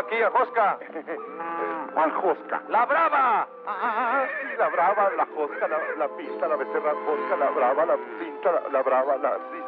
La vaquilla, Josca. ¿Cuál Josca? ¡La brava! Ah, sí, la brava, la Josca, la, la pinta, la becerra Josca, la brava, la pinta, la, la brava, la... Sí,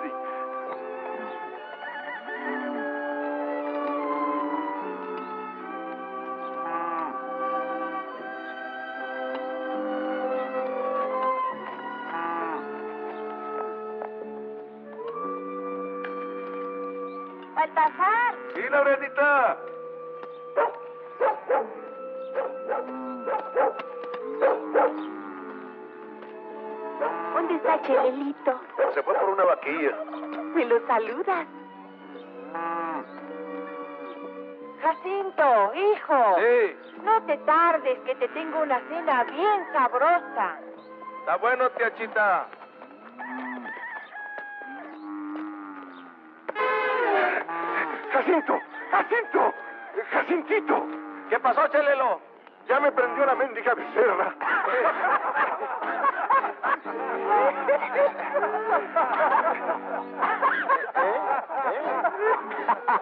saludas? Jacinto, hijo, Sí, no te tardes, que te tengo una cena bien sabrosa. está bueno, tía Chita. ¡Jacinto! ¡Jacinto! ¡Jacintito! ¿Qué pasó, Chelelo? Ya me prendió la mendiga becerra.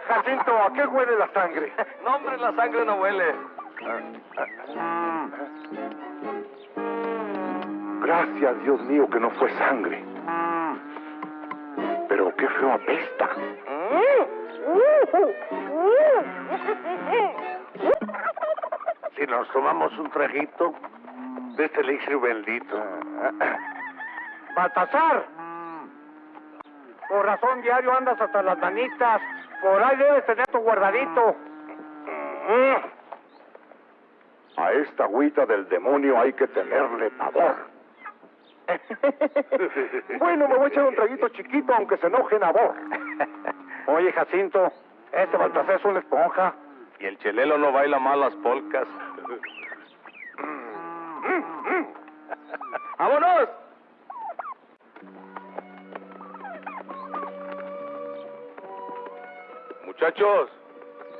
Jacinto, ¿a qué huele la sangre? No, hombre, la sangre no huele. Gracias, Dios mío, que no fue sangre. Pero qué feo apesta. Si nos tomamos un traguito de este elixir bendito. Baltasar. Por razón diario andas hasta las manitas. Por ahí debes tener tu guardadito. A esta agüita del demonio hay que tenerle pavor. bueno, me voy a echar un traguito chiquito, aunque se enoje Nabor. Oye, Jacinto, este Baltasar es una esponja. Y el Chelelo no baila mal las polcas. ¡Vámonos! Muchachos,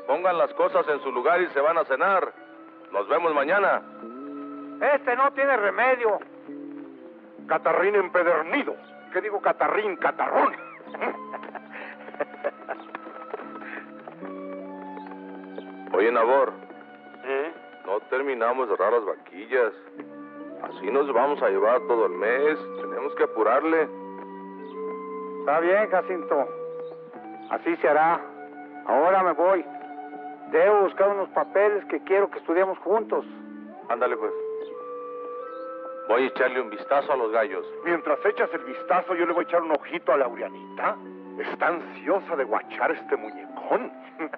pongan las cosas en su lugar y se van a cenar. Nos vemos mañana. Este no tiene remedio. Catarrín empedernido. ¿Qué digo catarrín? Catarrón. Oye, Nabor, no terminamos de cerrar las vaquillas. Así nos vamos a llevar todo el mes. Tenemos que apurarle. Está bien, Jacinto. Así se hará. Ahora me voy. Debo buscar unos papeles que quiero que estudiemos juntos. Ándale, pues. Voy a echarle un vistazo a los gallos. Mientras echas el vistazo, yo le voy a echar un ojito a Laureanita. Está ansiosa de guachar este muñecón.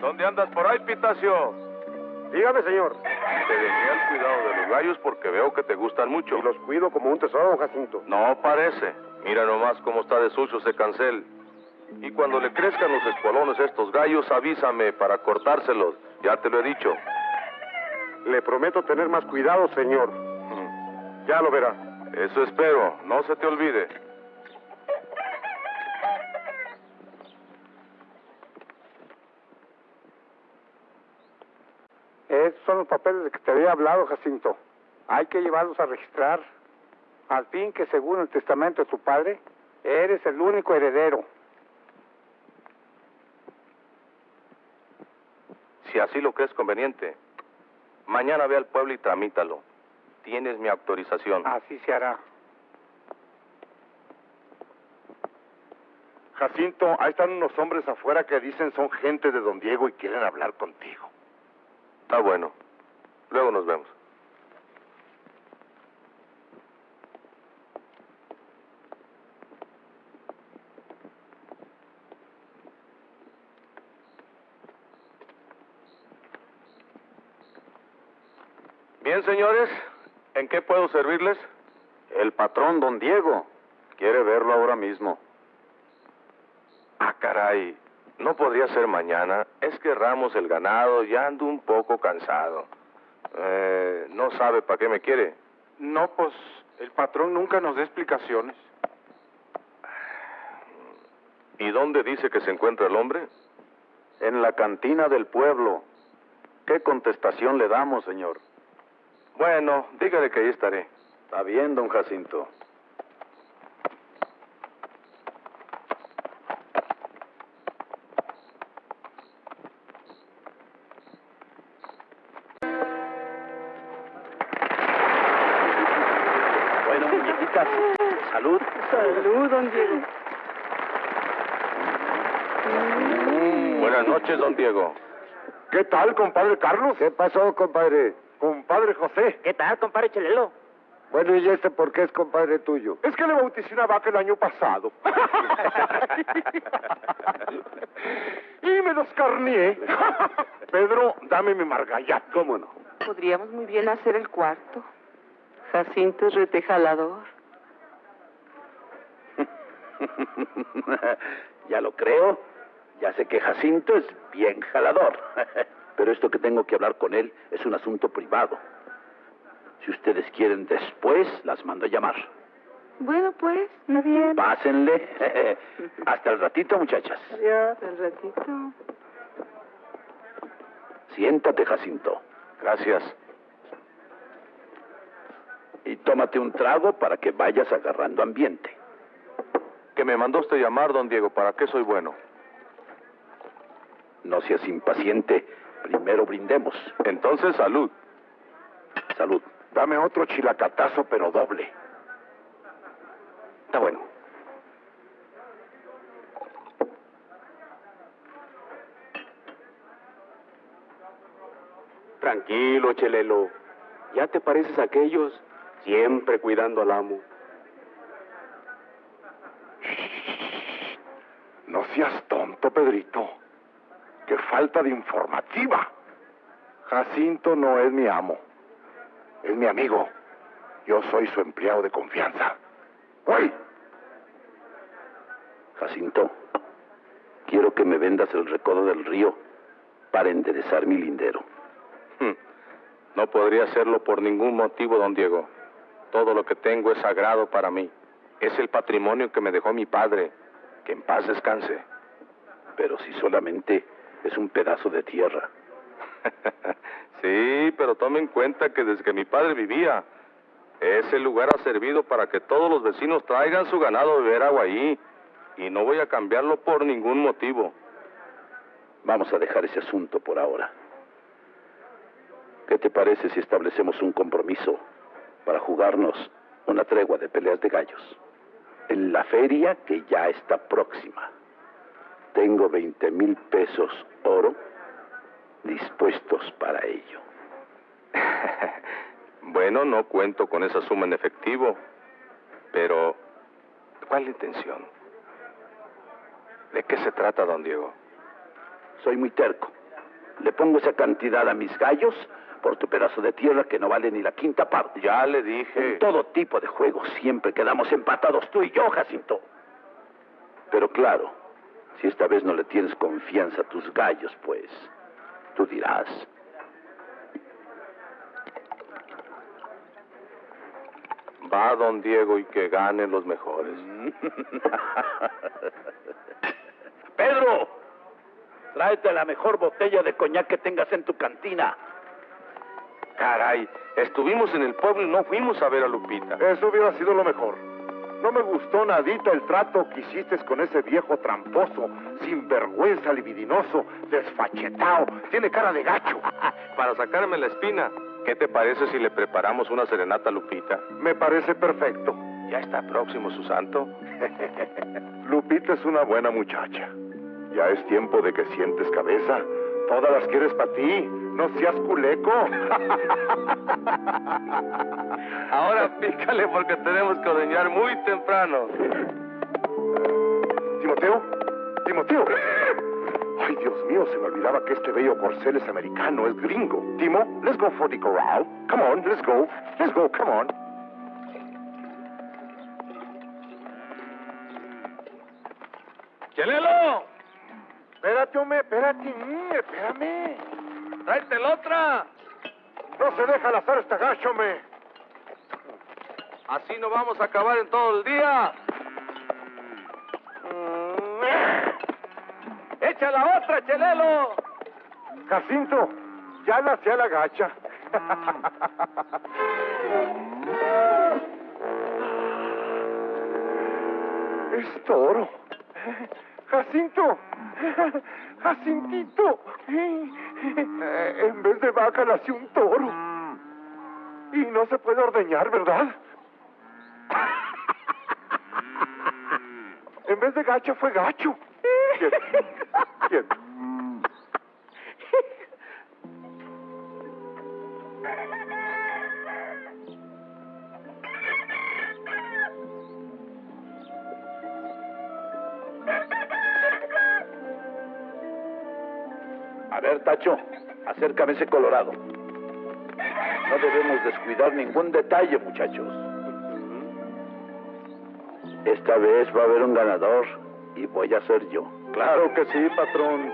¿Dónde andas por ahí, Pitacio? Dígame, señor. Te dejé al cuidado de los gallos porque veo que te gustan mucho. Y los cuido como un tesoro, Jacinto. No parece. Mira nomás cómo está de sucio ese cancel. Y cuando le crezcan los espolones a estos gallos, avísame para cortárselos. Ya te lo he dicho. Le prometo tener más cuidado, señor. Ya lo verá. Eso espero. No se te olvide. Estos son los papeles de que te había hablado, Jacinto. Hay que llevarlos a registrar. Al fin que según el testamento de tu padre, eres el único heredero. Si así lo crees conveniente, mañana ve al pueblo y tramítalo. Tienes mi autorización. Así se hará. Jacinto, ahí están unos hombres afuera que dicen son gente de don Diego y quieren hablar contigo. Está bueno. Luego nos vemos. Bien, señores, ¿en qué puedo servirles? El patrón, don Diego, quiere verlo ahora mismo. Ah, caray, no podría ser mañana. Es que ramos el ganado y ando un poco cansado. Eh, no sabe para qué me quiere. No, pues el patrón nunca nos da explicaciones. ¿Y dónde dice que se encuentra el hombre? En la cantina del pueblo. ¿Qué contestación le damos, señor? Bueno, dígale que ahí estaré. Está bien, don Jacinto. Bueno, muñequitas, salud. Salud, don Diego. Buenas noches, don Diego. ¿Qué tal, compadre Carlos? ¿Qué pasó, compadre? Compadre José. ¿Qué tal, compadre Chelelo? Bueno, ¿y este por qué es compadre tuyo? Es que le bauticé una vaca el año pasado. y me descarnié. Pedro, dame mi margallat. ¿Cómo no? Podríamos muy bien hacer el cuarto. Jacinto es retejalador. ya lo creo. Ya sé que Jacinto es bien jalador. Pero esto que tengo que hablar con él es un asunto privado. Si ustedes quieren después, las mando a llamar. Bueno, pues, muy bien. Pásenle. Hasta el ratito, muchachas. Adiós. Al ratito. Siéntate, Jacinto. Gracias. Y tómate un trago para que vayas agarrando ambiente. Que me mandó usted llamar, don Diego. ¿Para qué soy bueno? No seas impaciente. Primero brindemos. Entonces, salud. Salud. Dame otro chilacatazo, pero doble. Está bueno. Tranquilo, Chelelo. Ya te pareces a aquellos, siempre cuidando al amo. No seas tonto, Pedrito. Qué falta de informativa. Jacinto no es mi amo. Es mi amigo. Yo soy su empleado de confianza. ¡Uy! Jacinto, quiero que me vendas el recodo del río para enderezar mi lindero. Hmm. No podría hacerlo por ningún motivo, don Diego. Todo lo que tengo es sagrado para mí. Es el patrimonio que me dejó mi padre. Que en paz descanse. Pero si solamente es un pedazo de tierra. sí, pero tome en cuenta que desde que mi padre vivía, ese lugar ha servido para que todos los vecinos traigan su ganado a beber agua ahí. Y no voy a cambiarlo por ningún motivo. Vamos a dejar ese asunto por ahora. ¿Qué te parece si establecemos un compromiso para jugarnos una tregua de peleas de gallos? En la feria que ya está próxima. Tengo 20 mil pesos oro dispuestos para ello. bueno, no cuento con esa suma en efectivo, pero ¿cuál es la intención? ¿De qué se trata, don Diego? Soy muy terco. Le pongo esa cantidad a mis gallos por tu pedazo de tierra que no vale ni la quinta parte. Ya le dije. En todo tipo de juegos siempre quedamos empatados tú y yo, Jacinto. Pero claro, si esta vez no le tienes confianza a tus gallos, pues, tú dirás. Va, don Diego, y que ganen los mejores. Pedro, tráete la mejor botella de coñac que tengas en tu cantina. Caray, estuvimos en el pueblo y no fuimos a ver a Lupita. Eso hubiera sido lo mejor. No me gustó nadita el trato que hiciste con ese viejo tramposo, sinvergüenza, libidinoso, desfachetado. Tiene cara de gacho. Para sacarme la espina, ¿qué te parece si le preparamos una serenata a Lupita? Me parece perfecto. Ya está próximo su santo. Lupita es una buena muchacha. Ya es tiempo de que sientes cabeza. Todas las quieres para ti. No seas culeco. Ahora pícale porque tenemos que ordeñar muy temprano. Timoteo, Timoteo. Ay, Dios mío, se me olvidaba que este bello corcel es americano, es gringo. Timo, let's go for the corral. Come on, let's go. Let's go, come on. ¡Chelelo! Espérate, hombre, espérate, espérame. ¡Tráete la otra! No se deja lanzar este gacho, hombre. Así no vamos a acabar en todo el día. ¡Echa la otra, Chelelo! Jacinto, ya la hacía la gacha. es toro. Jacinto, Jacintito. Eh, En vez de vaca nació un toro. Y no se puede ordeñar, ¿verdad? En vez de gacho fue gacho. Quieto, quieto. Acércame ese colorado. No debemos descuidar ningún detalle, muchachos. Esta vez va a haber un ganador y voy a ser yo. Claro que sí, patrón.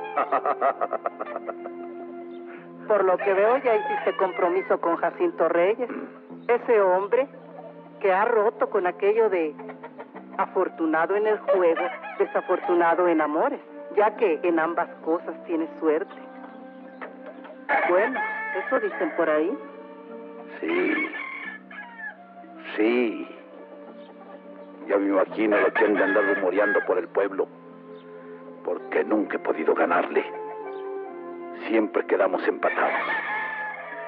Por lo que veo ya hiciste compromiso con Jacinto Reyes, ese hombre que ha roto con aquello de afortunado en el juego, desafortunado en amores, ya que en ambas cosas tienes suerte. Bueno, eso dicen por ahí. Sí. Sí. Ya me imagino lo que han de andar rumoreando por el pueblo. Porque nunca he podido ganarle. Siempre quedamos empatados.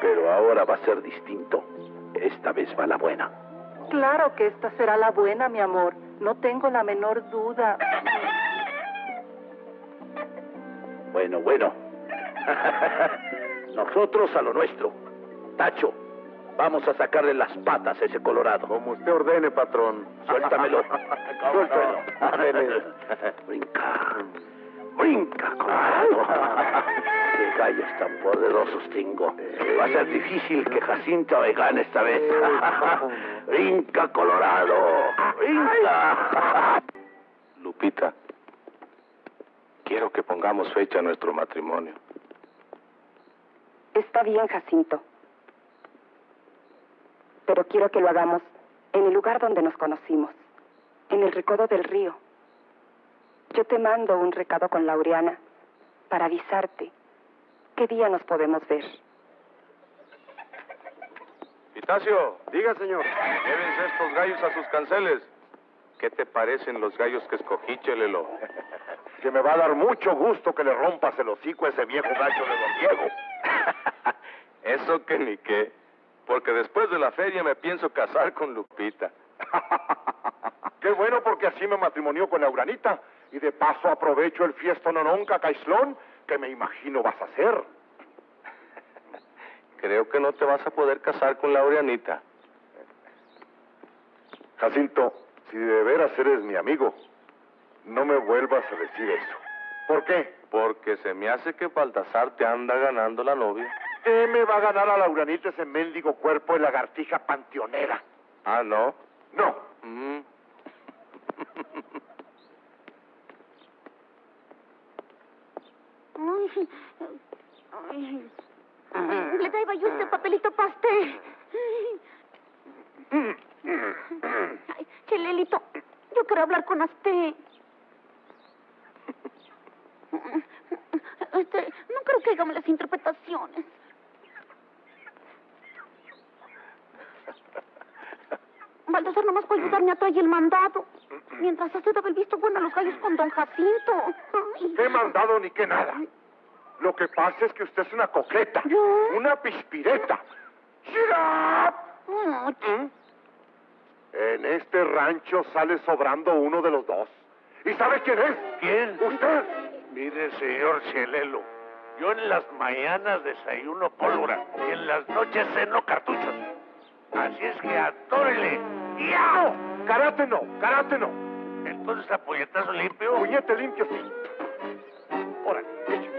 Pero ahora va a ser distinto. Esta vez va la buena. Claro que esta será la buena, mi amor. No tengo la menor duda. Bueno, bueno. Nosotros a lo nuestro. Tacho, vamos a sacarle las patas a ese colorado. Como usted ordene, patrón. Suéltamelo. Suéltalo. Ándele. Brinca. Brinca, colorado. Qué gallos tan poderosos tengo. Va a ser difícil que Jacinto me gane esta vez. Brinca, colorado. Brinca. Lupita, quiero que pongamos fecha a nuestro matrimonio. Está bien, Jacinto. Pero quiero que lo hagamos en el lugar donde nos conocimos, en el recodo del río. Yo te mando un recado con Laureana para avisarte qué día nos podemos ver. Pitacio, Diga, señor. llévense estos gallos a sus canceles. ¿Qué te parecen los gallos que escogí, Chelelo? Que me va a dar mucho gusto que le rompas el hocico a ese viejo gacho de don Diego. Eso que ni qué. Porque después de la feria me pienso casar con Lupita. Qué bueno porque así me matrimonió con la Uranita. Y de paso aprovecho el fiesto nononca caislón que me imagino vas a hacer. Creo que no te vas a poder casar con Laureanita. Jacinto, si de veras eres mi amigo, no me vuelvas a decir eso. ¿Por qué? Porque se me hace que Baltasar te anda ganando la novia. ¿Qué me va a ganar a la Uranita ese mendigo cuerpo de lagartija panteonera? Ah, ¿no? No. Mm. Ay, ay. Le daba yo este papelito para usted. Ay, Chelelito, yo quiero hablar con usted. Este, no creo que hagamos las interpretaciones. Baltasar nomás puede ayudarme a traer el mandado. Mientras usted daba el visto bueno a los gallos con don Jacinto. Ay. ¿Qué mandado ni qué nada? Lo que pasa es que usted es una coqueta, ¿Yo? una pispireta. Shut up. En este rancho sale sobrando uno de los dos. ¿Y sabe quién es? ¿Quién? Usted. Mire, señor Chelelo, yo en las mañanas desayuno pólvora y en las noches ceno cartuchos. Así es que atórele. ¡Yao! Karate no, karate no. Entonces, a puñetazo limpio. Puñete limpio sí. Órale.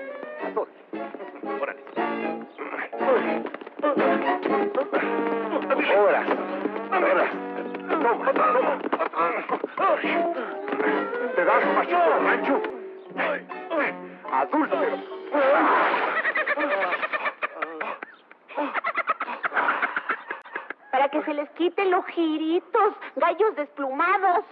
adulto. Para que se les quiten los giritos, gallos desplumados.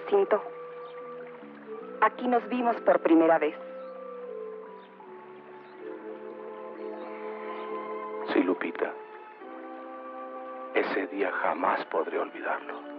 Jacinto? Aquí nos vimos por primera vez. Sí, Lupita. Ese día jamás podré olvidarlo.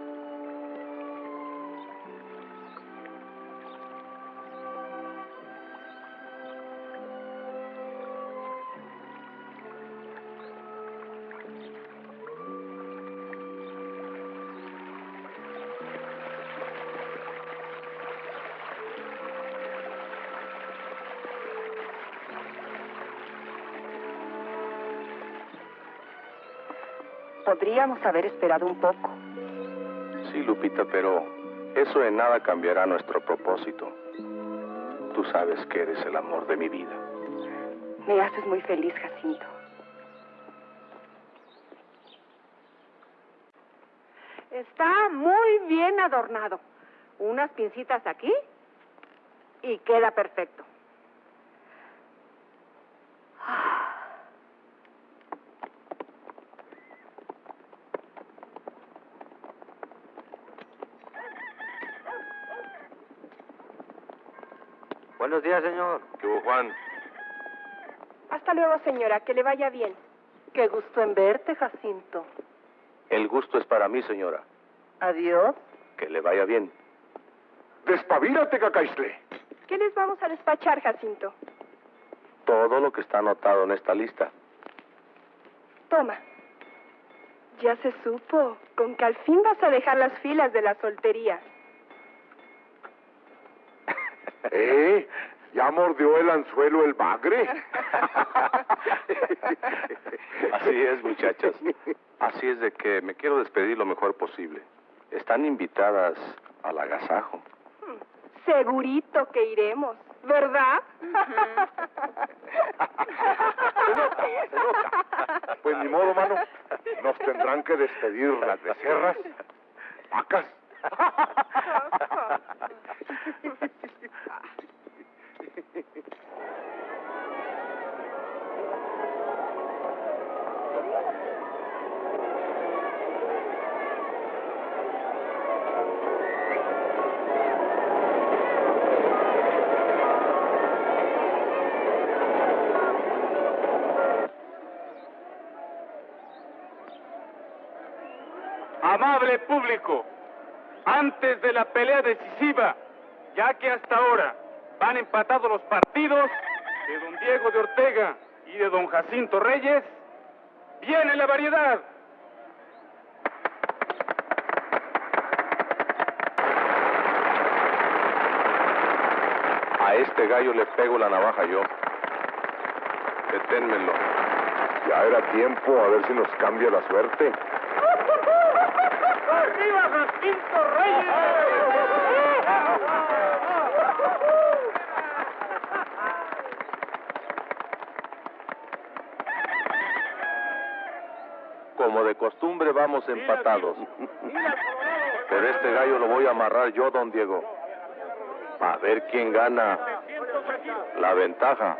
Podríamos haber esperado un poco. Sí, Lupita, pero eso en nada cambiará nuestro propósito. Tú sabes que eres el amor de mi vida. Me haces muy feliz, Jacinto. Está muy bien adornado. Unas pincitas aquí y queda perfecto. Buenos días, señor. ¿Qué hubo, Juan? Hasta luego, señora. Que le vaya bien. Qué gusto en verte, Jacinto. El gusto es para mí, señora. Adiós. Que le vaya bien. Despabilate, cacaisle. ¿Qué les vamos a despachar, Jacinto? Todo lo que está anotado en esta lista. Toma. Ya se supo con que al fin vas a dejar las filas de la soltería. ¿Eh? ¿Ya mordió el anzuelo el bagre? Así es, muchachas. Así es de que me quiero despedir lo mejor posible. Están invitadas al agasajo. Segurito que iremos, ¿verdad? Se nota, se nota. Pues ni modo, mano. Nos tendrán que despedir las becerras, vacas. Amable público, antes de la pelea decisiva, ya que hasta ahora van empatados los partidos de don Diego de Ortega y de don Jacinto Reyes, viene la variedad. A este gallo le pego la navaja yo. Deténmelo. Ya era tiempo a ver si nos cambia la suerte. ¡Arriba Jacinto Reyes! Como de costumbre vamos empatados. Pero este gallo lo voy a amarrar yo, don Diego. A ver quién gana la ventaja.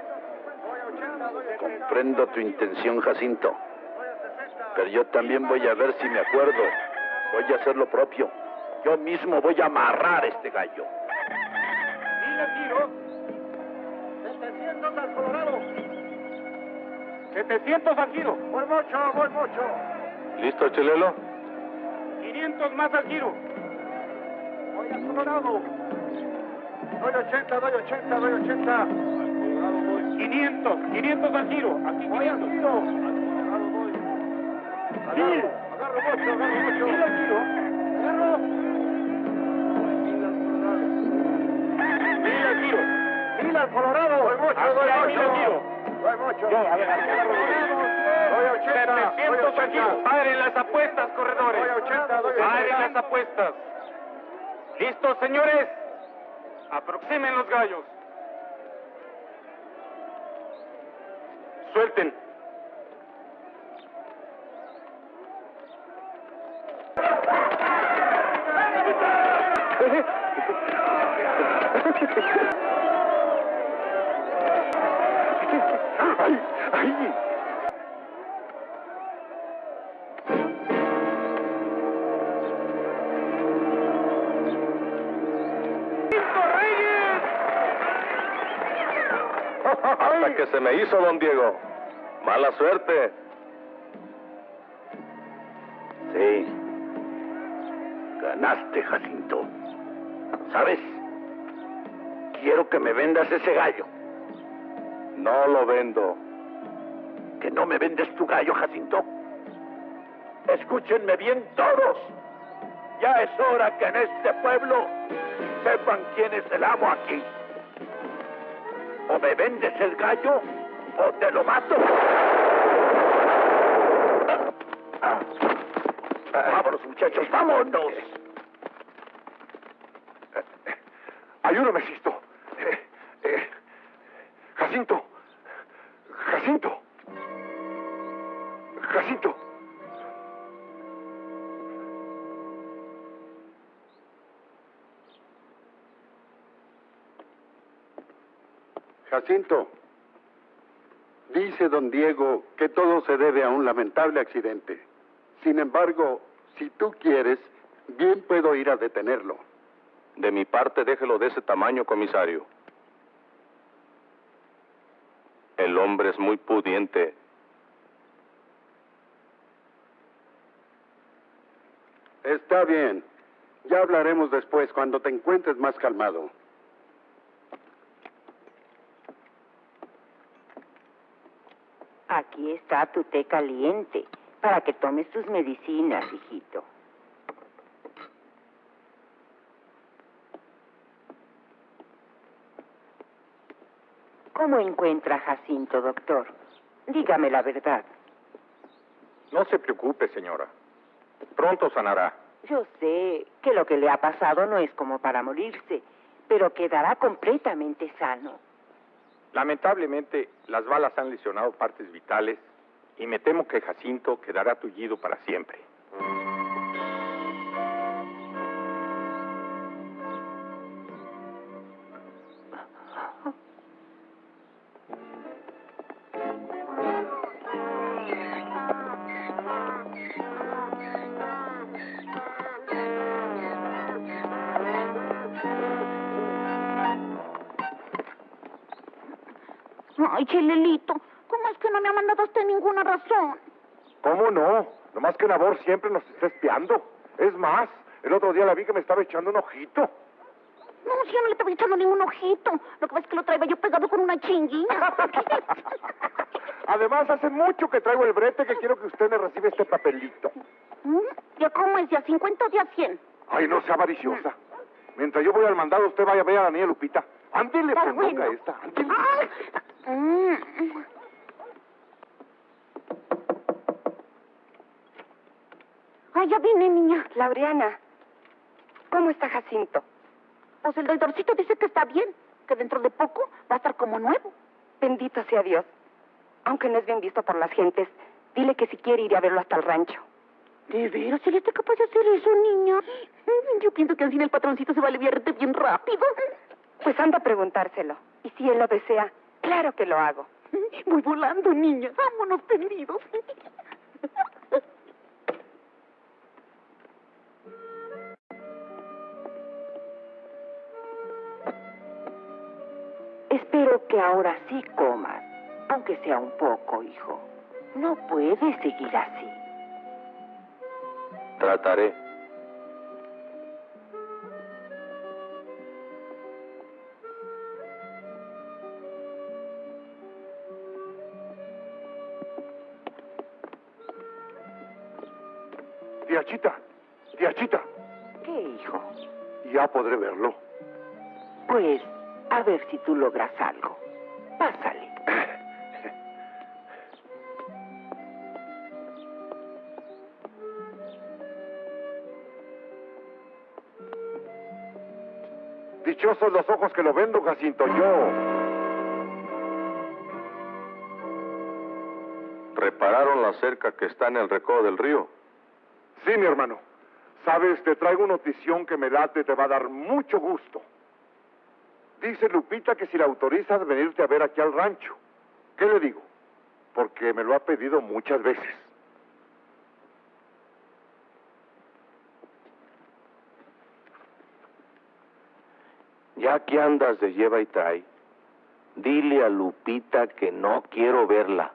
Comprendo tu intención, Jacinto. Pero yo también voy a ver si me acuerdo. Voy a hacer lo propio. Yo mismo voy a amarrar este gallo. Mil al giro. 700 al Colorado. 700 al giro. Voy mucho, voy mucho. ¿Listo, Chelelo? 500 más al giro. Voy al Colorado. Doy 80, doy 80, doy 80. Al Colorado voy. 500, 500 al giro. Aquí 500. Mil. Agarro mucho, agarro mucho. Mil al giro. Agarro. Mil al giro. Mil al Colorado. Doy mucho, doy Hacia mil al mucho. giro. Doy mucho. Yo, a ver, 80. Doy 700 al giro. 80. Paren las apuestas, corredores. Doy 80, doy Paren 80. las apuestas. ¿Listos, señores? Aproximen los gallos. Suelten. Hizo, don Diego. Mala suerte. Sí. Ganaste, Jacinto. ¿Sabes? Quiero que me vendas ese gallo. No lo vendo. ¿Que no me vendes tu gallo, Jacinto? Escúchenme bien todos. Ya es hora que en este pueblo sepan quién es el amo aquí. O me vendes el gallo te lo mato. Vámonos, muchachos, vámonos. Ayúdame, Sisto. Jacinto. Jacinto. Jacinto. Jacinto, dice don Diego que todo se debe a un lamentable accidente. Sin embargo, si tú quieres, bien puedo ir a detenerlo. De mi parte, déjelo de ese tamaño, comisario. El hombre es muy pudiente. Está bien. Ya hablaremos después cuando te encuentres más calmado. Aquí está tu té caliente para que tomes tus medicinas, hijito. ¿Cómo encuentra Jacinto, doctor? Dígame la verdad. No se preocupe, señora. Pronto sanará. Yo sé que lo que le ha pasado no es como para morirse, pero quedará completamente sano. Lamentablemente, las balas han lesionado partes vitales y me temo que Jacinto quedará tullido para siempre. Que Nabor siempre nos está espiando. Es más, el otro día la vi que me estaba echando un ojito. No, si yo no le estaba echando ningún ojito. Lo que pasa es que lo traía yo pegado con una chinguilla. Además, hace mucho que traigo el brete que quiero que usted me reciba este papelito. ¿Mm? ¿Ya cómo es? ¿Ya 50 o ya 100? Ay, no sea avariciosa. Mientras yo voy al mandado, usted vaya a ver a la niña Lupita. Está pues, ponga bueno. esta. Ándele. Ay, ya vine, niña. Laureana, ¿cómo está Jacinto? Pues el doctorcito dice que está bien, que dentro de poco va a estar como nuevo. Bendito sea Dios. Aunque no es bien visto por las gentes, dile que si quiere ir a verlo hasta el rancho. ¿De veras? ¿Él está capaz de hacer eso, niña? Yo pienso que así el patroncito se va a aliviarte bien rápido. Pues anda a preguntárselo. Y si él lo desea, claro que lo hago. Voy volando, niña. Vámonos tendidos. Espero que ahora sí comas, aunque sea un poco, hijo. No puedes seguir así. Trataré. Tía diachita. ¿Qué, hijo? Ya podré verlo. Pues a ver si tú logras algo. Pásale. Dichosos los ojos que lo ven, don Jacinto, yo. ¿Repararon la cerca que está en el recodo del río? Sí, mi hermano. Sabes, te traigo una notición que me late, te va a dar mucho gusto. Dice Lupita que si la autorizas venirte a ver aquí al rancho. ¿Qué le digo? Porque me lo ha pedido muchas veces. Ya que andas de lleva y trae, dile a Lupita que no quiero verla.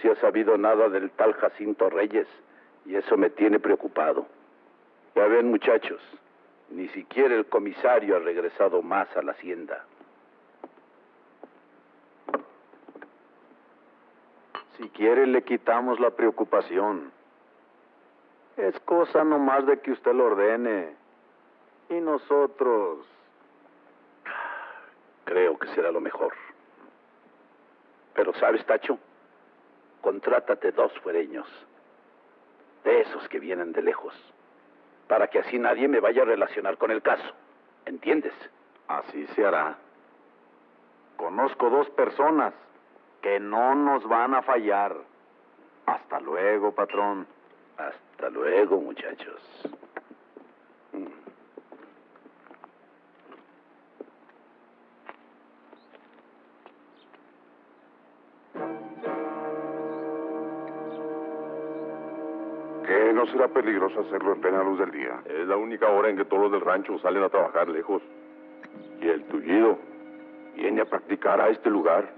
Se ha sabido nada del tal Jacinto Reyes y eso me tiene preocupado. Ya ven, muchachos, ni siquiera el comisario ha regresado más a la hacienda. Si quiere le quitamos la preocupación. Es cosa nomás de que usted lo ordene. Y nosotros... Creo que será lo mejor. Pero sabes, Tacho, contrátate dos fuereños, de esos que vienen de lejos, para que así nadie me vaya a relacionar con el caso. ¿Entiendes? Así se hará. Conozco dos personas que no nos van a fallar. Hasta luego, patrón. Hasta luego, muchachos. No será peligroso hacerlo en plena luz del día? Es la única hora en que todos los del rancho salen a trabajar lejos. Y el tullido viene a practicar a este lugar.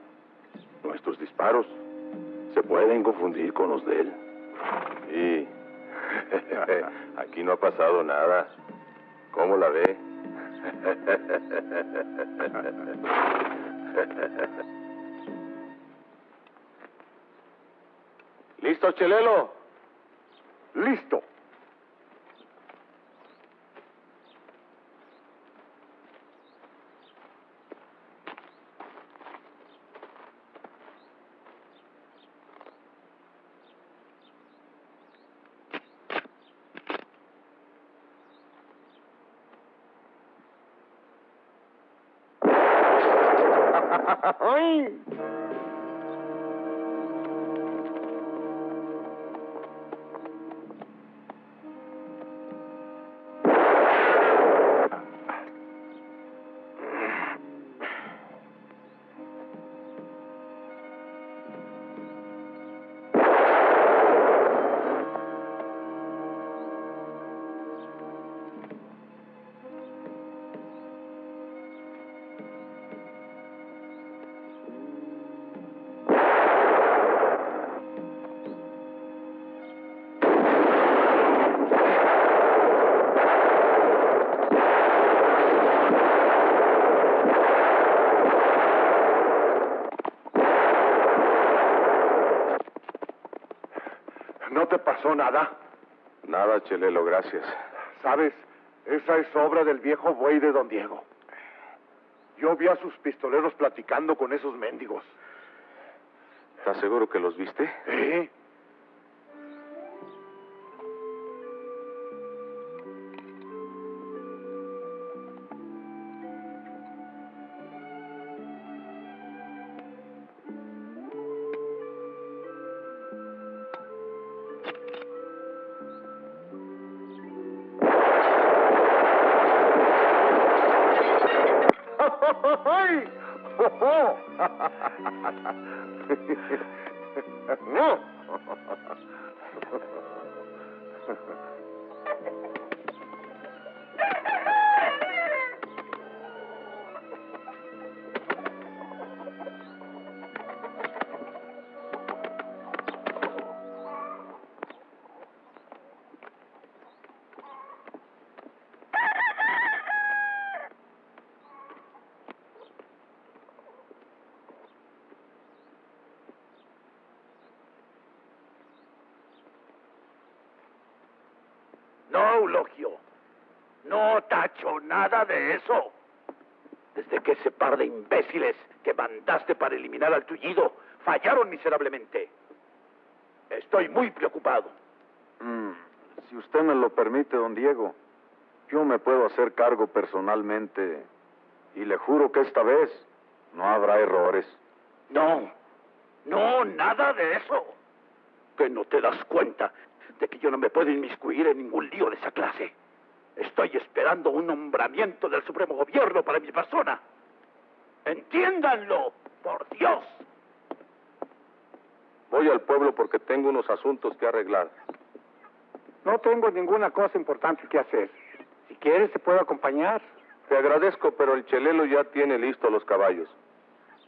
Nuestros disparos se pueden confundir con los de él. Y aquí no ha pasado nada. ¿Cómo la ve? ¿Listo, Chelelo? Listo. Pasó nada? Nada, Chelelo, gracias. ¿Sabes? Esa es obra del viejo buey de don Diego. Yo vi a sus pistoleros platicando con esos mendigos. ¿Estás seguro que los viste? ¿Eh? No, de imbéciles que mandaste para eliminar al tullido fallaron miserablemente. Estoy muy preocupado. Mm, si usted me lo permite, don Diego, yo me puedo hacer cargo personalmente y le juro que esta vez no habrá errores. No, no, nada de eso. Que no te das cuenta de que yo no me puedo inmiscuir en ningún lío de esa clase. Estoy esperando un nombramiento del Supremo Gobierno para mi persona. Entiéndanlo, por Dios. Voy al pueblo porque tengo unos asuntos que arreglar. No tengo ninguna cosa importante que hacer. Si quieres, te puedo acompañar. Te agradezco, pero el chelelo ya tiene listos los caballos.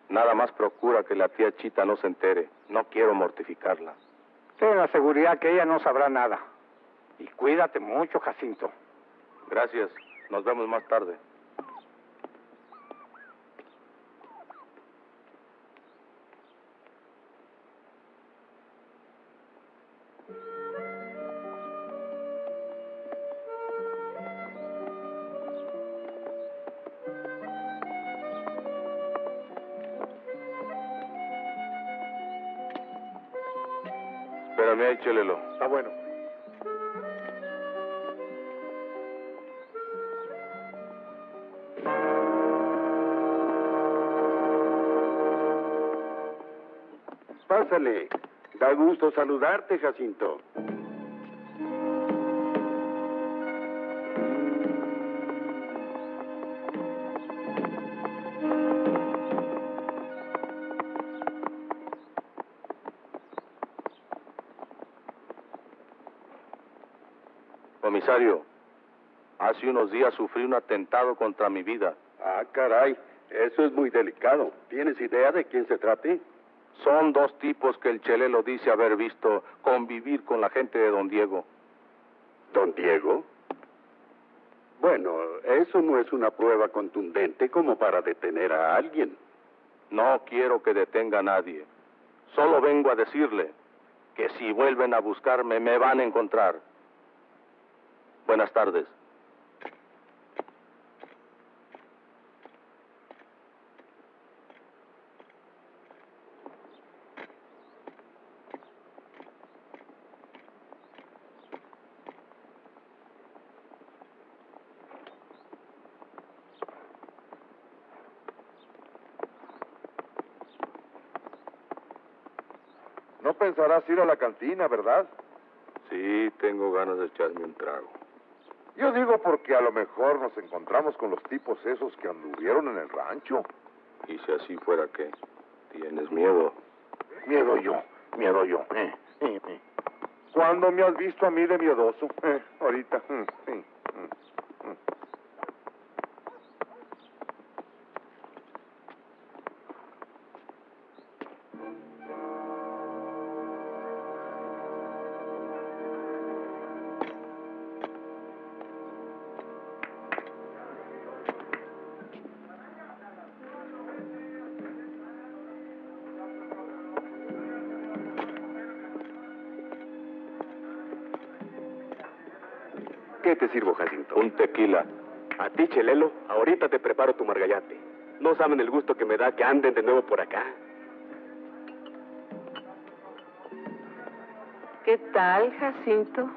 Nada más procura que la tía Chita no se entere. No quiero mortificarla. Ten la seguridad que ella no sabrá nada. Y cuídate mucho, Jacinto. Gracias. Nos vemos más tarde. Espérame ahí. Está bueno. Pásale. Da gusto saludarte, Jacinto. Comisario, hace unos días sufrí un atentado contra mi vida. Ah, caray. Eso es muy delicado. ¿Tienes idea de quién se trate? Son dos tipos que el chelelo dice haber visto convivir con la gente de don Diego. ¿Don Diego? Bueno, eso no es una prueba contundente como para detener a alguien. No quiero que detenga a nadie. Solo vengo a decirle que si vuelven a buscarme me van a encontrar. Buenas tardes. No pensarás ir a la cantina, ¿verdad? Sí, tengo ganas de echarme un trago. Yo digo porque a lo mejor nos encontramos con los tipos esos que anduvieron en el rancho. Y si así fuera, ¿qué? ¿Tienes miedo? Miedo yo, miedo yo. Eh, eh, eh. ¿Cuándo me has visto a mí de miedoso? Ahorita. sí, ¿Qué te sirvo, Jacinto? Un tequila. A ti, Chelelo, ahorita te preparo tu margallate. No saben el gusto que me da que anden de nuevo por acá. ¿Qué tal, Jacinto?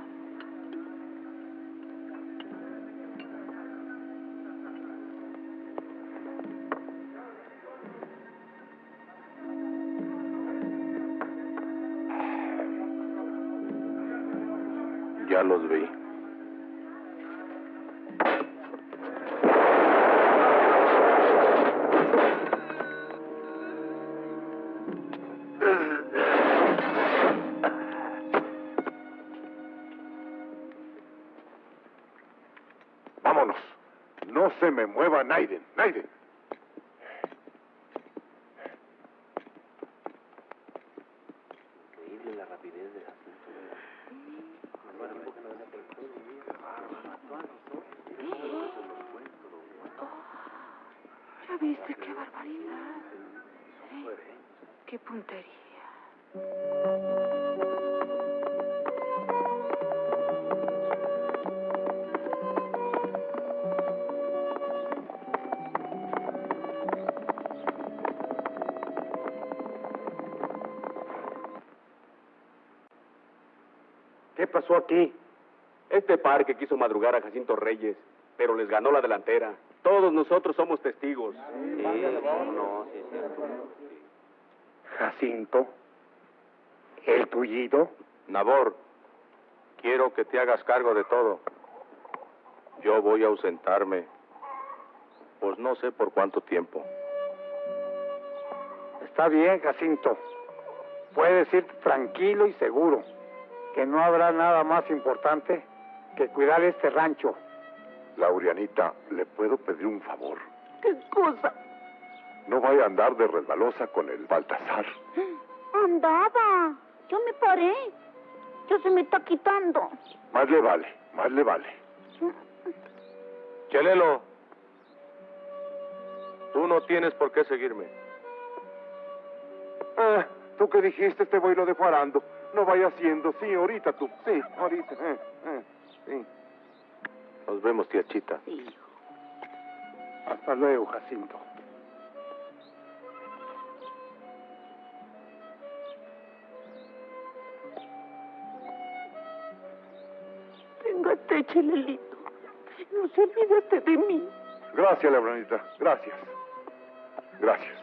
Ya los vi. Pasó aquí? Este par que quiso madrugar a Jacinto Reyes, pero les ganó la delantera. Todos nosotros somos testigos. Jacinto, el tullido. Nabor, quiero que te hagas cargo de todo. Yo voy a ausentarme, pues no sé por cuánto tiempo. Está bien, Jacinto. Puedes ir tranquilo y seguro, que no habrá nada más importante que cuidar este rancho. Laurianita, ¿le puedo pedir un favor? ¿Qué cosa? No vaya a andar de resbalosa con el Baltasar. Andaba. Yo me paré. Ya se me está quitando. Más le vale, más le vale. Chelelo, tú no tienes por qué seguirme. Ah, tú que dijiste te voy lo dejo arando. No vaya haciendo. Sí, ahorita tú. Sí, ahorita. eh, eh, sí. Nos vemos, tía Chita. Hasta luego, Jacinto. Téngate, Chelelito. No se olvídate de mí. Gracias, Laurianita. Gracias. Gracias.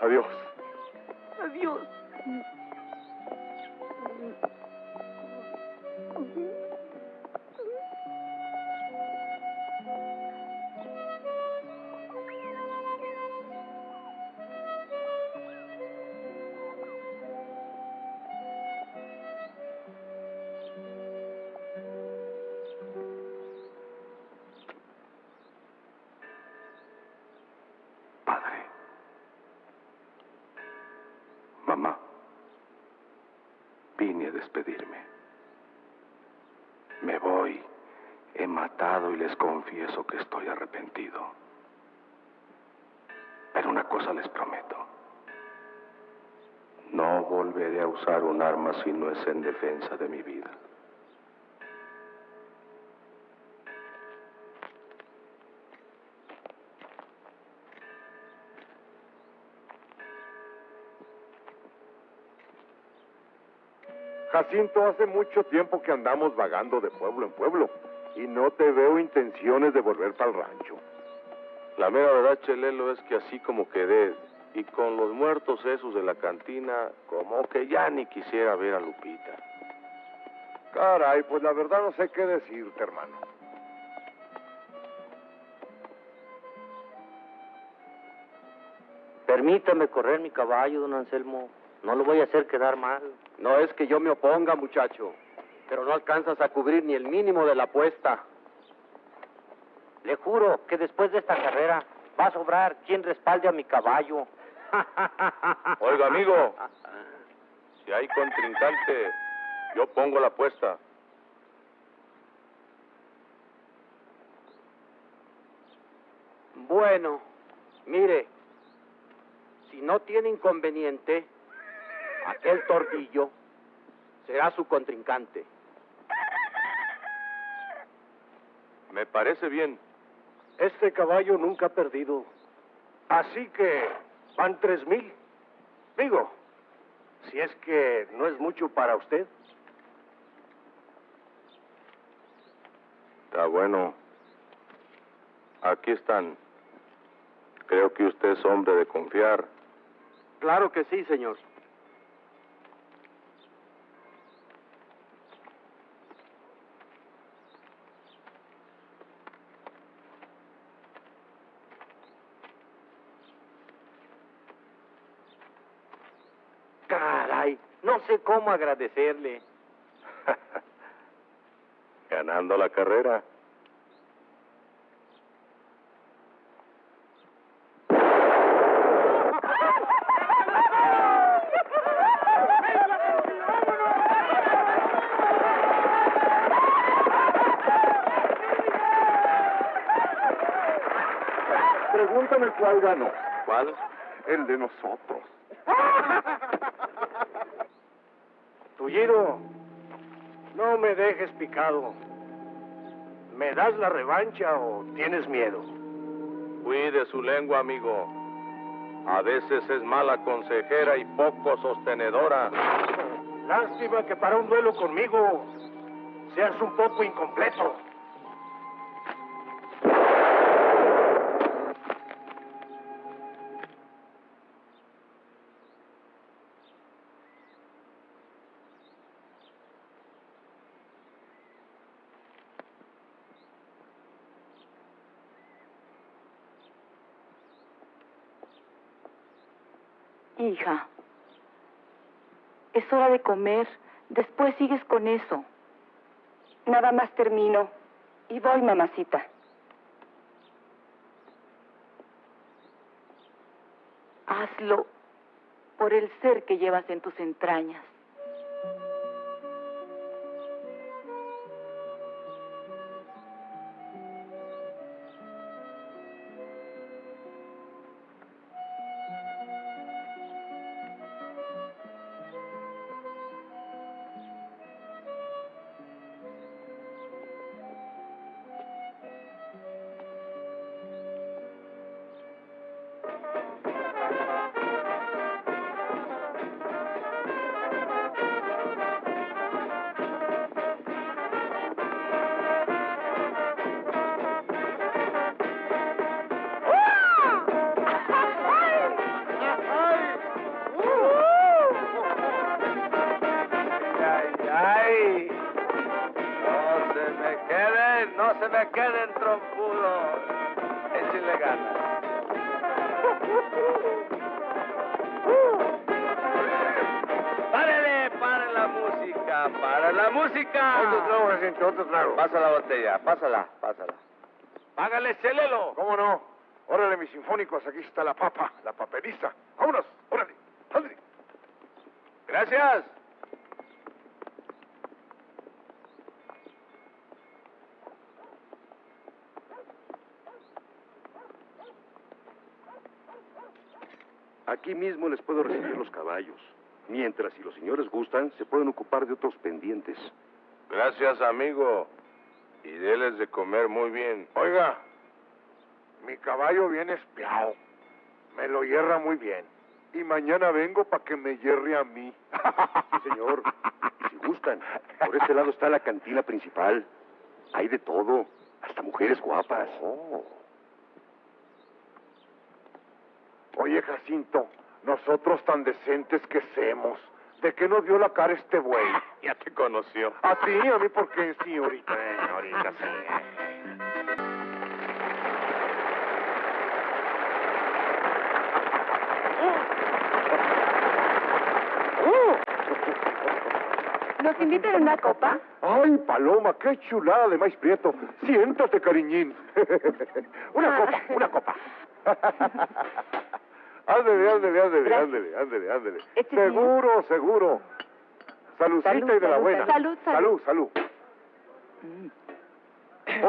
Adiós. Adiós. Si no es en defensa de mi vida. Jacinto, hace mucho tiempo que andamos vagando de pueblo en pueblo y no te veo intenciones de volver para el rancho. La mera verdad, Chelelo, es que así como quedé y con los muertos esos de la cantina, como que ya ni quisiera ver a Lupita. Caray, pues la verdad no sé qué decirte, hermano. Permítame correr mi caballo, don Anselmo. No lo voy a hacer quedar mal. No es que yo me oponga, muchacho, pero no alcanzas a cubrir ni el mínimo de la apuesta. Le juro que después de esta carrera va a sobrar quien respalde a mi caballo. Oiga, amigo, si hay contrincante, yo pongo la apuesta. Bueno, mire, si no tiene inconveniente, aquel tordillo será su contrincante. Me parece bien. Este caballo nunca ha perdido. Así que van tres mil. Digo, si es que no es mucho para usted. Está bueno. Aquí están. Creo que usted es hombre de confiar. Claro que sí, señor. Caray, no sé cómo agradecerle. Ganando la carrera. Pregúntame cuál ganó. ¿Cuál? El de nosotros. Tullido, no me dejes picado. ¿Me das la revancha o tienes miedo? Cuide su lengua, amigo. A veces es mala consejera y poco sostenedora. Lástima que para un duelo conmigo seas un poco incompleto. Hija, es hora de comer. Después sigues con eso. Nada más termino. Y voy, mamacita. Hazlo por el ser que llevas en tus entrañas. Aquí está la papa, la paperiza. Vámonos, órale, órale. Gracias. Aquí mismo les puedo recibir los caballos. Mientras, si los señores gustan, se pueden ocupar de otros pendientes. Gracias, amigo. Y déles de comer muy bien. Oiga, mi caballo viene espiado. Me lo hierra muy bien. Y mañana vengo para que me hierre a mí. Sí, señor. Si gustan, por este lado está la cantina principal. Hay de todo, hasta mujeres guapas. Oh. Oye, Jacinto, nosotros tan decentes que semos. ¿De qué nos dio la cara este güey? Ya te conoció. A ti, a mí, porque sí, ahorita. Eh, ahorita sí. ¿Nos invitan a una copa? Ay, Paloma, qué chulada de maíz prieto. Siéntate, cariñín. una copa, una copa. ándele, ándele, ándele, ándele, ándele, ándele. Este Seguro, seguro. Saludcita Salud, y de la salud, buena. salud, salud. salud.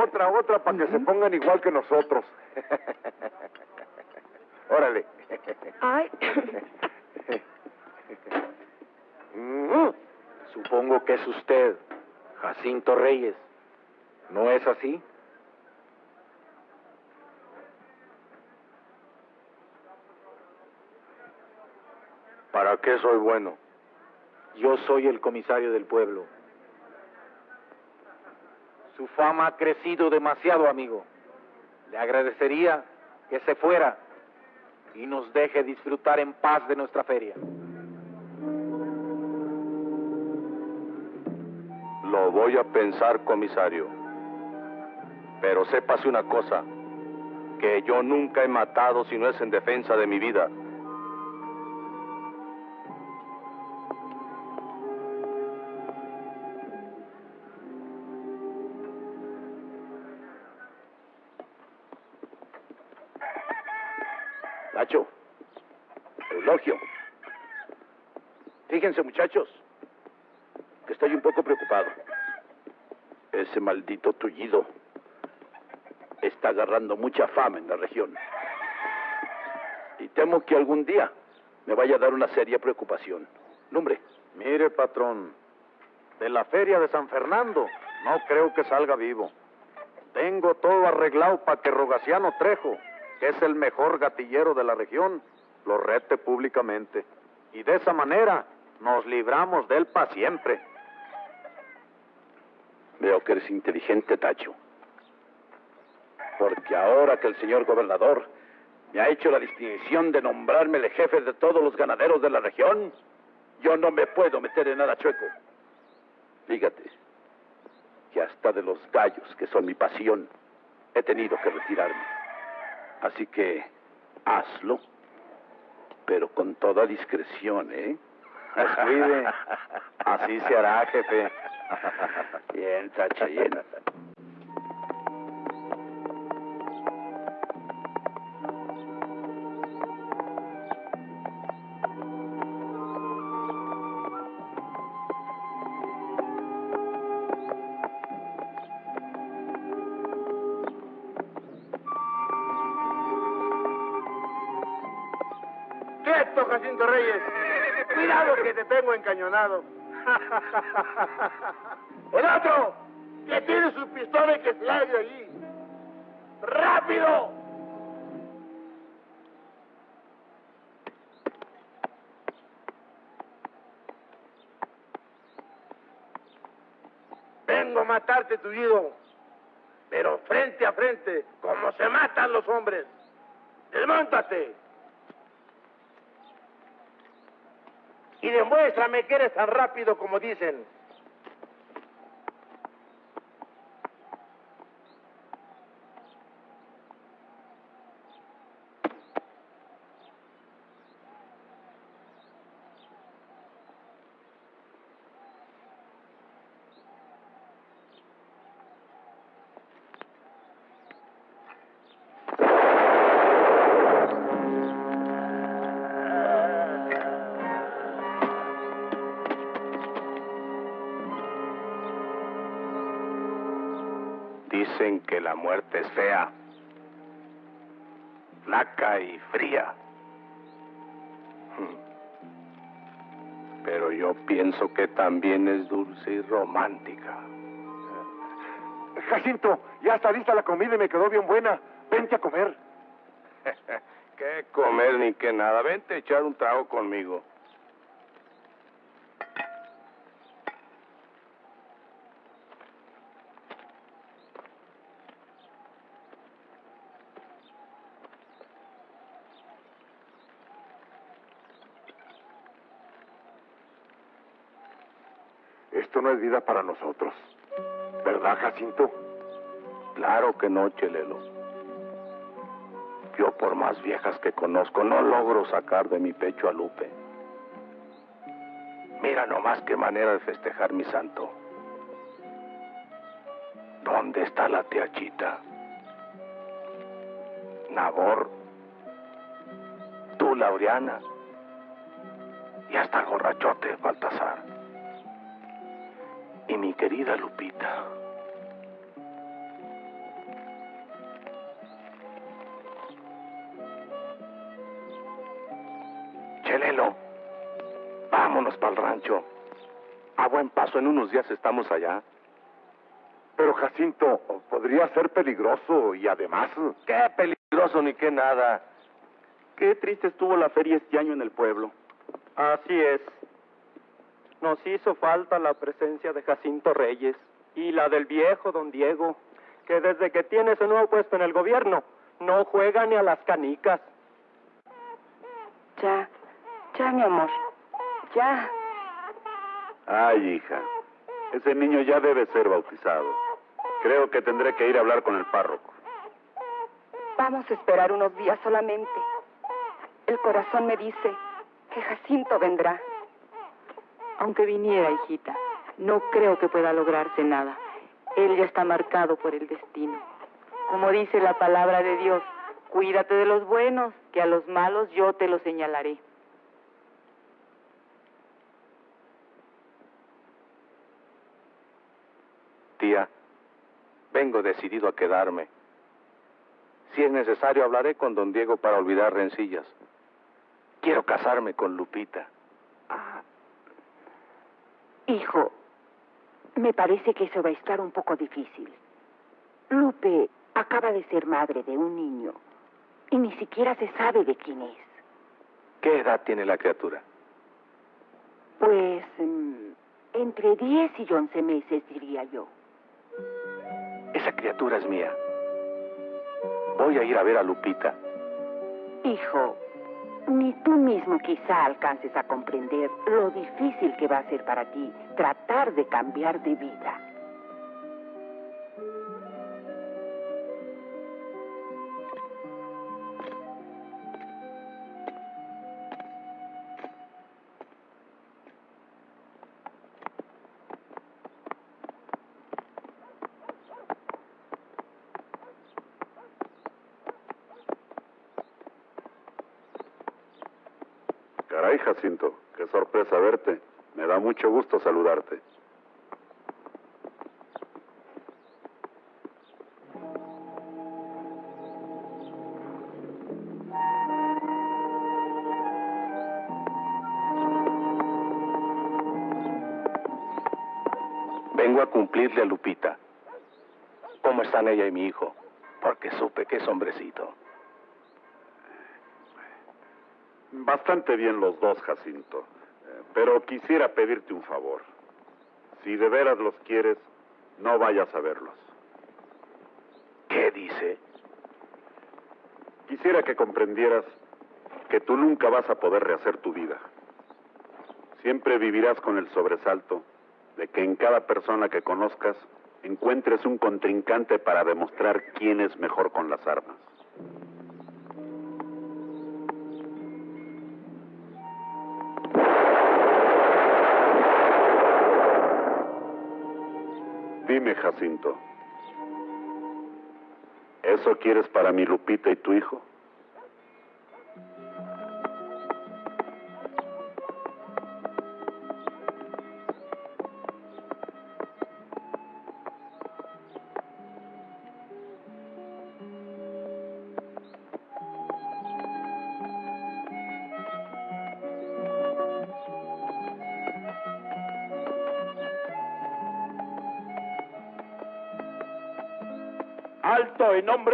Otra, otra, para que se pongan igual que nosotros. Órale. Ay. Mm. Supongo que es usted, Jacinto Reyes. ¿No es así? ¿Para qué soy bueno? Yo soy el comisario del pueblo. Su fama ha crecido demasiado, amigo. Le agradecería que se fuera y nos deje disfrutar en paz de nuestra feria. Lo voy a pensar, comisario. Pero sépase una cosa, que yo nunca he matado si no es en defensa de mi vida. Nacho, Eulogio. Fíjense, muchachos, que estoy un poco preocupado. Ese maldito tullido está agarrando mucha fama en la región. Y temo que algún día me vaya a dar una seria preocupación. Lumbre. Mire, patrón, de la feria de San Fernando no creo que salga vivo. Tengo todo arreglado para que Rogaciano Trejo, que es el mejor gatillero de la región, lo rete públicamente. Y de esa manera nos libramos de él para siempre. Veo que eres inteligente, Tacho. Porque ahora que el señor gobernador me ha hecho la distinción de nombrarme el jefe de todos los ganaderos de la región, yo no me puedo meter en nada chueco. Fíjate que hasta de los gallos, que son mi pasión, he tenido que retirarme. Así que hazlo, pero con toda discreción, ¿eh? Descuide. Así se hará, jefe. Bien, Tacho, bien. ¡Quieto, Jacinto Reyes! ¡Cuidado que te tengo encañonado! ¡El otro! ¡Que tiene su pistola y que se allí! ¡Rápido! Vengo a matarte, tullido. Pero frente a frente, como se matan los hombres. ¡Desmóntate! Y demuéstrame que eres tan rápido como dicen. Dicen que la muerte es fea, flaca y fría. Hmm. Pero yo pienso que también es dulce y romántica. Jacinto, ya está lista la comida y me quedó bien buena. Vente a comer. ¿Qué comer ni qué nada? Vente a echar un trago conmigo. No es vida para nosotros. ¿Verdad, Jacinto? Claro que no, Chelelo. Yo, por más viejas que conozco, no logro sacar de mi pecho a Lupe. Mira nomás qué manera de festejar mi santo. ¿Dónde está la tía Chita? Nabor, tú, Laureana, y hasta el borrachote Baltasar. Y mi querida Lupita. Chelelo, vámonos para el rancho. A buen paso, en unos días estamos allá. Pero Jacinto, podría ser peligroso y además... Qué peligroso ni qué nada. Qué triste estuvo la feria este año en el pueblo. Así es. Nos hizo falta la presencia de Jacinto Reyes y la del viejo don Diego, que desde que tiene su nuevo puesto en el gobierno no juega ni a las canicas. Ya, ya, mi amor. Ya. Ay, hija, ese niño ya debe ser bautizado. Creo que tendré que ir a hablar con el párroco. Vamos a esperar unos días solamente. El corazón me dice que Jacinto vendrá. Aunque viniera, hijita, no creo que pueda lograrse nada. Él ya está marcado por el destino. Como dice la palabra de Dios, cuídate de los buenos, que a los malos yo te los señalaré. Tía, vengo decidido a quedarme. Si es necesario, hablaré con don Diego para olvidar rencillas. Quiero casarme con Lupita. Hijo, me parece que eso va a estar un poco difícil. Lupe acaba de ser madre de un niño y ni siquiera se sabe de quién es. ¿Qué edad tiene la criatura? Pues mm, entre 10 y 11 meses, diría yo. Esa criatura es mía. Voy a ir a ver a Lupita. Hijo, ni tú mismo quizá alcances a comprender lo difícil que va a ser para ti tratar de cambiar de vida. Jacinto, qué sorpresa verte. Me da mucho gusto saludarte. Vengo a cumplirle a Lupita. ¿Cómo están ella y mi hijo? Porque supe que es hombrecito. Bastante bien los dos, Jacinto. Eh, Pero quisiera pedirte un favor. Si de veras los quieres, no vayas a verlos. ¿Qué dice? Quisiera que comprendieras que tú nunca vas a poder rehacer tu vida. Siempre vivirás con el sobresalto de que en cada persona que conozcas encuentres un contrincante para demostrar quién es mejor con las armas. Dime, Jacinto, ¿eso quieres para mi Lupita y tu hijo?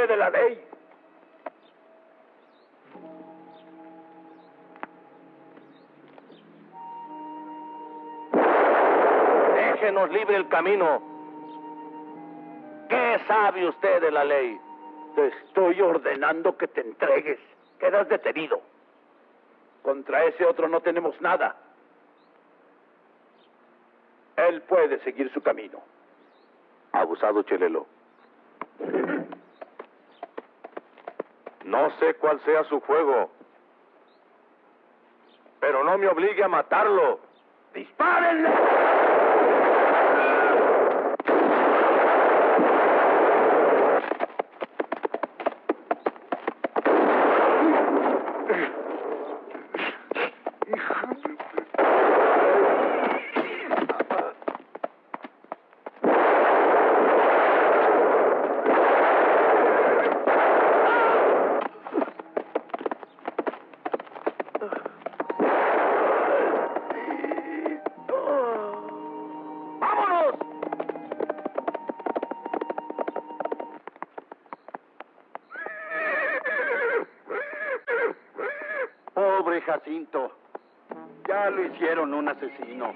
De la ley. Déjenos libre el camino. ¿Qué sabe usted de la ley? Te estoy ordenando que te entregues. Quedas detenido. Contra ese otro no tenemos nada. Él puede seguir su camino. Abusado Chelelo. No sé cuál sea su juego, pero no me obligue a matarlo. ¡Dispárenle! Pobre Jacinto. Ya lo hicieron un asesino.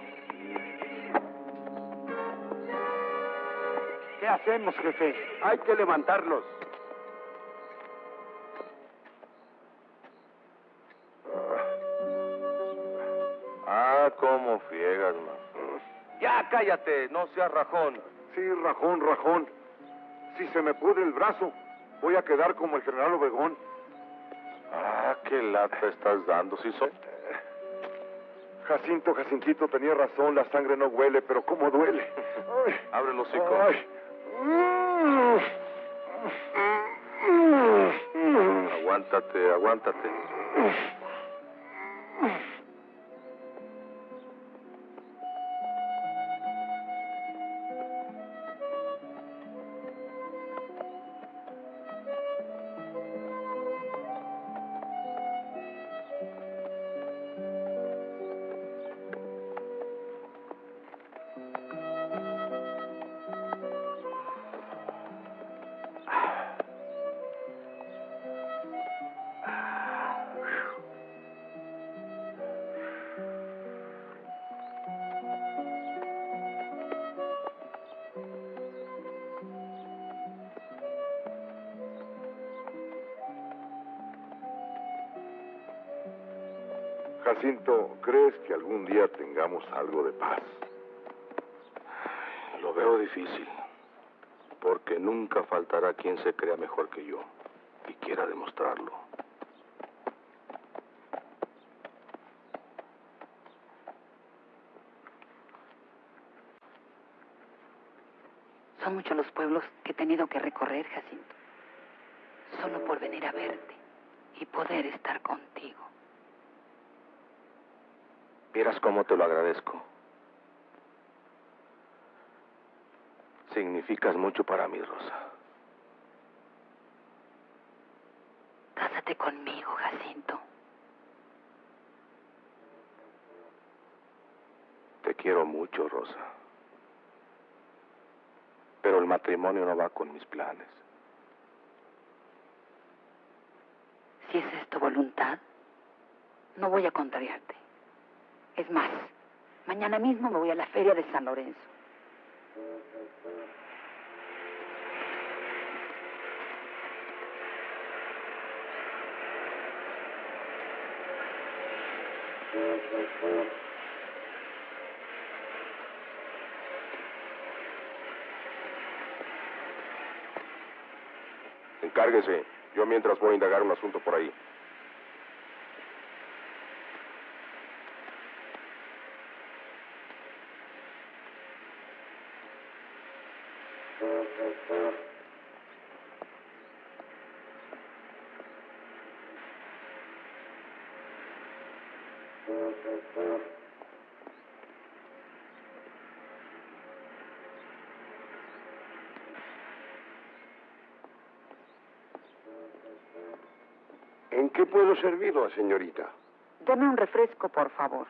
¿Qué hacemos, jefe? Hay que levantarlos. Ah, cómo friegas, man. Ya cállate, no seas rajón. Sí, rajón, rajón. Si se me pudre el brazo, voy a quedar como el general Obregón. Ah, qué lata estás dando, ¿sí soy? Jacinto, Jacintito tenía razón, la sangre no huele, pero cómo duele. Ay, Abre los hocico. ay. Aguántate, aguántate. Tengamos algo de paz? Lo veo difícil, porque nunca faltará quien se crea mejor que yo y quiera demostrarlo. Son muchos los pueblos que he tenido que recorrer, Jacinto. Solo por venir a verte y poder estar contigo. Vieras cómo te lo agradezco. Significas mucho para mí, Rosa. Cásate conmigo, Jacinto. Te quiero mucho, Rosa. Pero el matrimonio no va con mis planes. Si esa es tu voluntad, no voy a contrariarte. Es más, mañana mismo me voy a la feria de San Lorenzo. Encárguese. Yo mientras voy a indagar un asunto por ahí. Puedo servirla, señorita? Dame un refresco, por favor.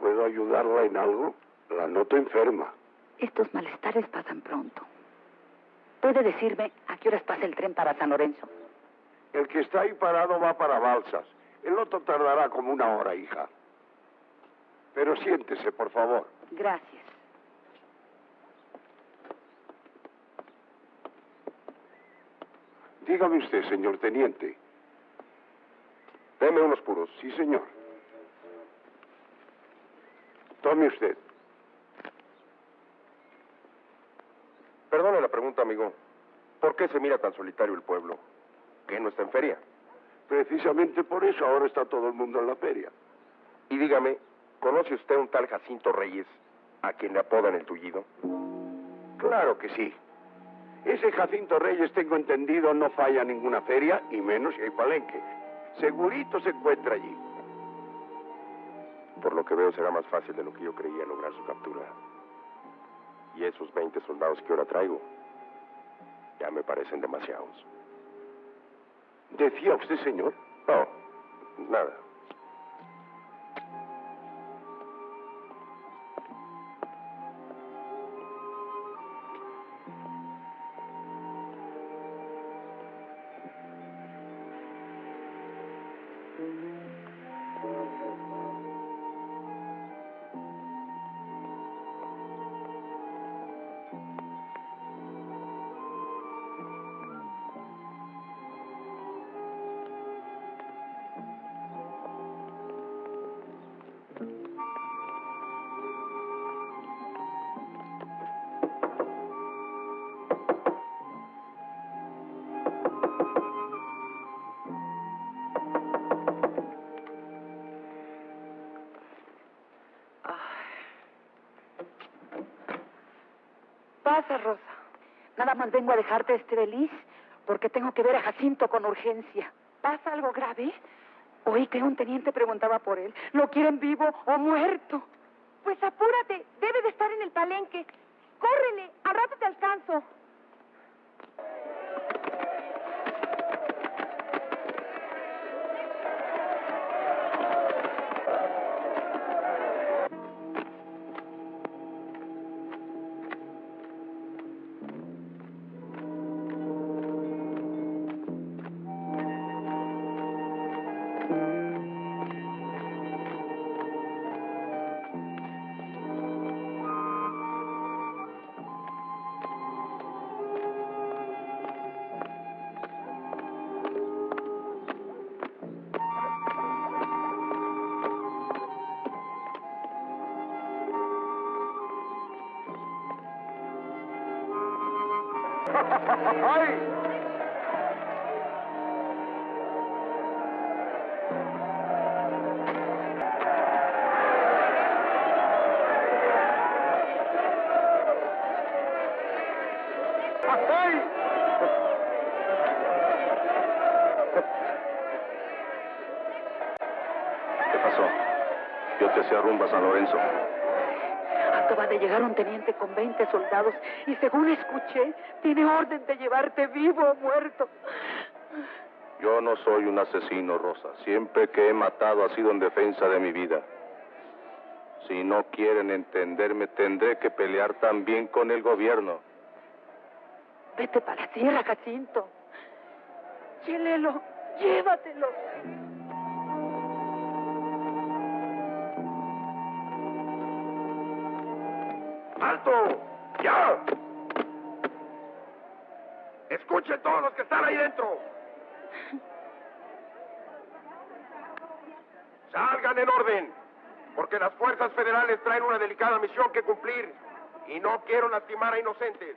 ¿Puedo ayudarla en algo? La noto enferma. Estos malestares pasan pronto. ¿Puede decirme a qué horas pasa el tren para San Lorenzo? El que está ahí parado va para Balsas. El otro tardará como una hora, hija. Pero siéntese, por favor. Gracias. Dígame usted, señor teniente. Deme unos puros. Sí, señor. Tome usted. Perdone la pregunta, amigo. ¿Por qué se mira tan solitario el pueblo? ¿Que no está en feria? Precisamente por eso ahora está todo el mundo en la feria. Y dígame, ¿conoce usted un tal Jacinto Reyes, a quien le apodan el tullido? Claro que sí. Ese Jacinto Reyes, tengo entendido, no falla ninguna feria, y menos si hay palenque. Segurito se encuentra allí. Por lo que veo será más fácil de lo que yo creía lograr su captura. Y esos 20 soldados que ahora traigo, ya me parecen demasiados. ¿Decía usted, señor? No, nada. Vengo a dejarte este feliz porque tengo que ver a Jacinto con urgencia. ¿Pasa algo grave? Oí que un teniente preguntaba por él. ¿Lo quieren vivo o muerto? Pues apúrate, debe de estar en el palenque. Córrele, al rato te alcanzo. ¿Qué pasó? Yo te hacía rumba San Lorenzo. Acaba de llegar un teniente con 20 soldados y según escuché, tiene orden de llevarte vivo o muerto. Yo no soy un asesino, Rosa. Siempre que he matado ha sido en defensa de mi vida. Si no quieren entenderme, tendré que pelear también con el gobierno. Vete para la tierra, Jacinto. Chelelo, llévatelo. ¡Alto! ¡Ya! Escuchen todos los que están ahí dentro. Salgan en orden, porque las fuerzas federales traen una delicada misión que cumplir y no quiero lastimar a inocentes.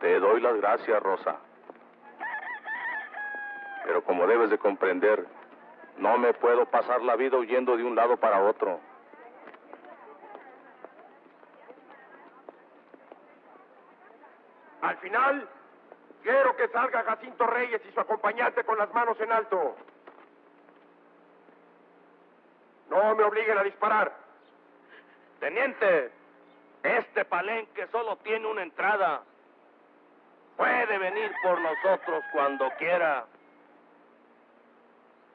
Te doy las gracias, Rosa. Pero como debes de comprender, no me puedo pasar la vida huyendo de un lado para otro. Al final, quiero que salga Jacinto Reyes y su acompañante con las manos en alto. No me obliguen a disparar. Teniente, este palenque solo tiene una entrada. Puede venir por nosotros cuando quiera.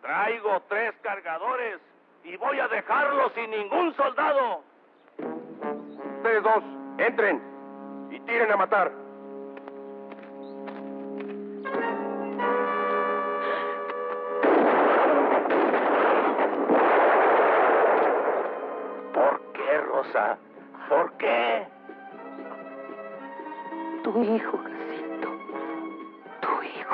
Traigo tres cargadores y voy a dejarlo sin ningún soldado. Ustedes dos, entren y tiren a matar. ¿Por qué, Rosa? ¿Por qué? Tu hijo,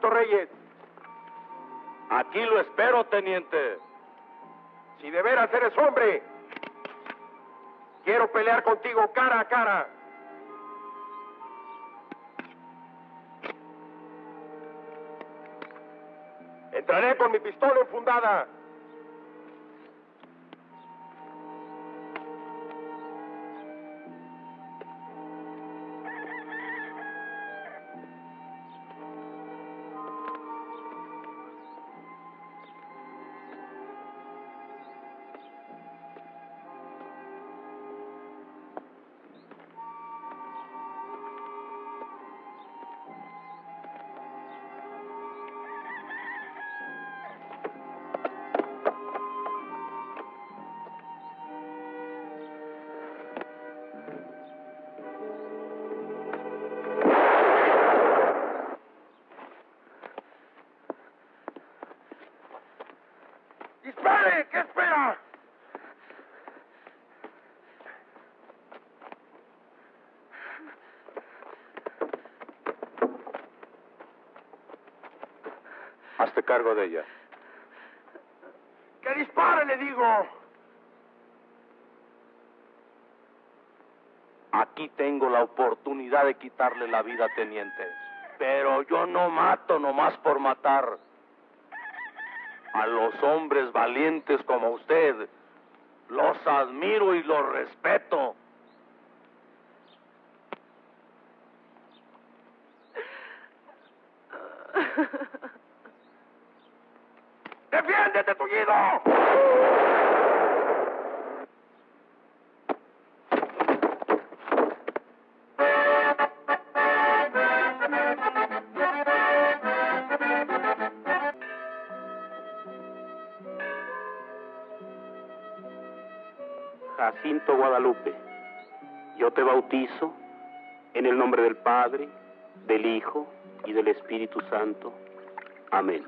Reyes. Aquí lo espero, teniente. Si de veras eres hombre, quiero pelear contigo cara a cara. Entraré con mi pistola enfundada. Cargo de ella. ¡Que dispare, le digo! Aquí tengo la oportunidad de quitarle la vida, teniente. Pero yo no mato nomás por matar. A los hombres valientes como usted, los admiro y los respeto. Del Espíritu Santo. Amén.